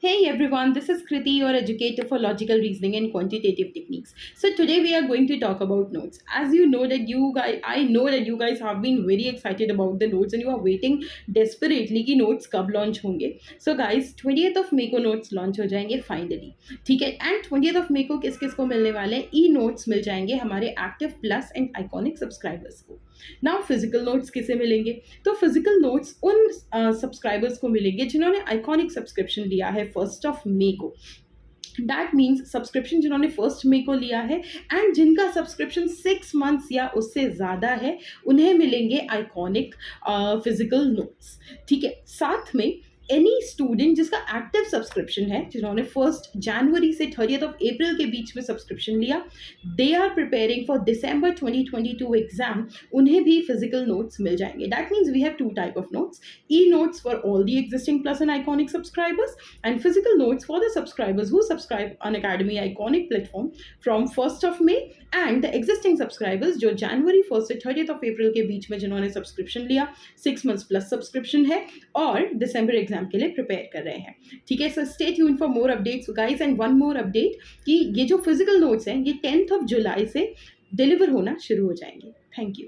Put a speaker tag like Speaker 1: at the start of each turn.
Speaker 1: Hey everyone, this is Kriti, your educator for logical reasoning and quantitative techniques. So today we are going to talk about notes. As you know that you guys, I know that you guys have been very excited about the notes and you are waiting desperately कि notes कब launch होंगे. So guys, 20th of May को notes launch हो जाएँगे finally. ठीक है and 20th of May को किस किस को मिलने वाले हैं ई notes मिल जाएँगे हमारे active plus and iconic subscribers को. Now फ़िज़िकल नोट्स किसे मिलेंगे? तो फ़िज़िकल नोट्स उन सब्सक्राइबर्स uh, को मिलेंगे जिन्होंने आइकॉनिक सब्सक्रिप्शन लिया है फ़र्स्ट ऑफ़ मे को। डैट मीन्स सब्सक्रिप्शन जिन्होंने फ़र्स्ट मे को लिया है एंड जिनका सब्सक्रिप्शन सिक्स मंथ्स या उससे ज़्यादा है उन्हें मिलेंगे आइकॉनिक फ़िज़िकल नोट्स ठीक है? साथ में एनी स्टूडेंट जिसका एक्टिव सब्सक्रिप्शन है, जिन्होंने फ़र्स्ट जनवरी से थर्टियथ ऑफ़ अप्रैल के बीच में सब्सक्रिप्शन लिया they are preparing for December 2022 exam उन्हें भी फ़िज़िकल नोट्स मिल जाएँगे। That means we have two type of notes e notes for all the existing plus and iconic subscribers and physical notes for the subscribers who subscribe on academy iconic platform from first of May and the existing subscribers जो January first से thirtieth of April के बीच में जिन्होंने subscription लिया six months plus subscription है और दिसंबर exam exam के लिए प्रिपेयर कर रहे हैं। ठीक है so stay tune for more updates guys and one more update कि ये जो फ़िज़िकल नोट्स हैं, ये टेंथ ऑफ़ जुलाई से डिलीवर होना शुरू हो जाएँगे। Thank you